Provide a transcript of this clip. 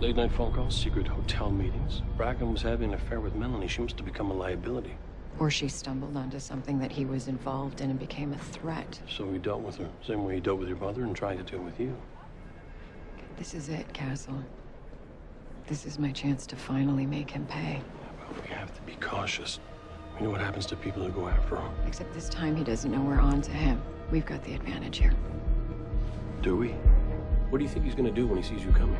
Late night phone calls, secret hotel meetings. Bracken was having an affair with Melanie. She must have become a liability. Or she stumbled onto something that he was involved in and became a threat. So he dealt with her. Same way he dealt with your mother and tried to deal with you. This is it, Castle. This is my chance to finally make him pay. But we have to be cautious. We know what happens to people who go after him. Except this time he doesn't know we're on to him. We've got the advantage here. Do we? What do you think he's gonna do when he sees you coming?